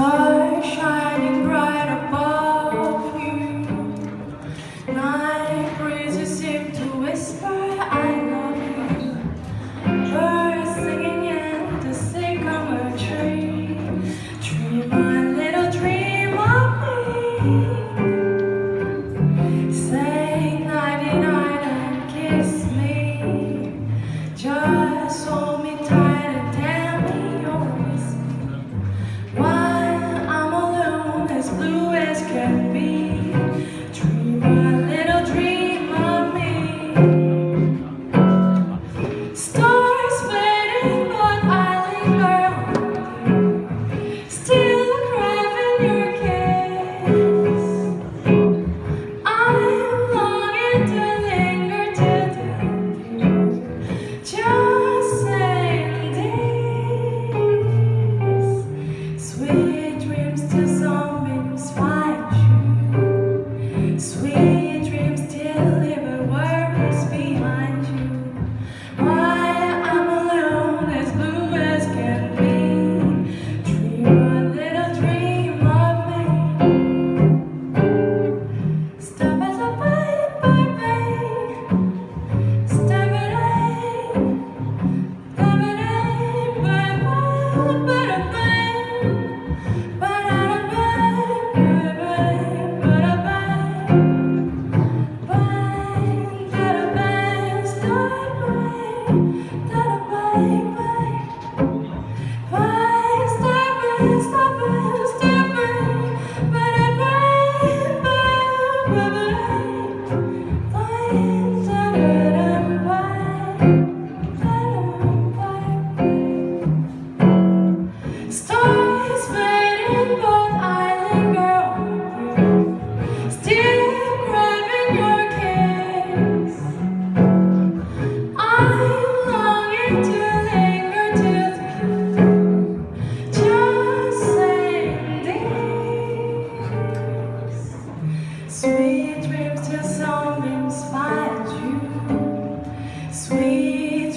Stars shining bright Sweet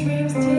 dreams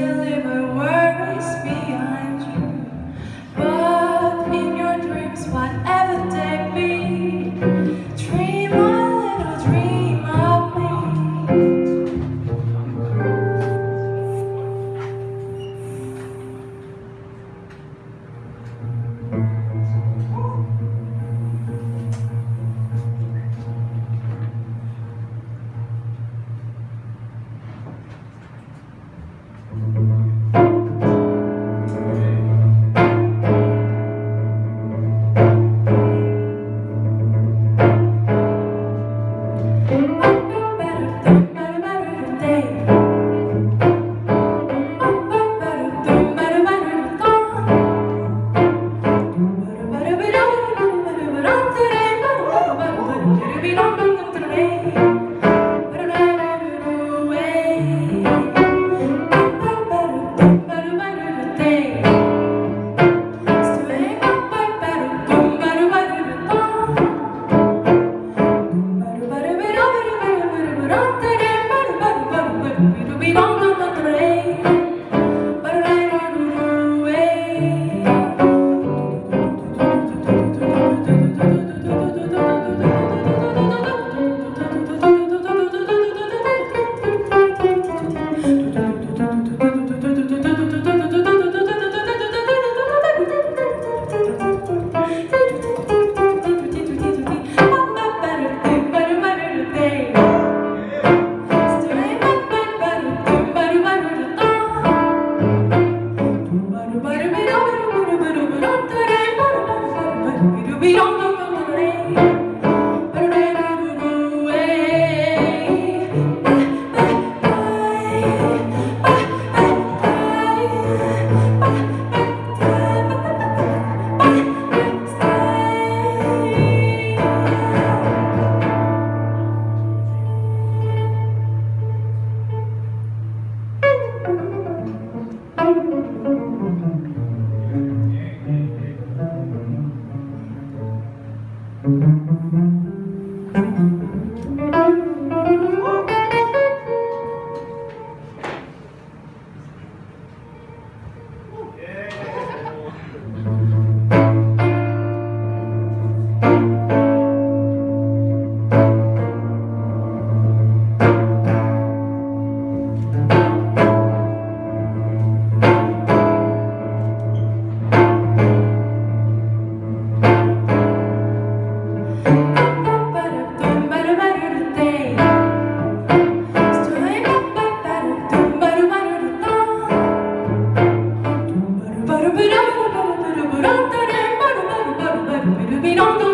We don't know.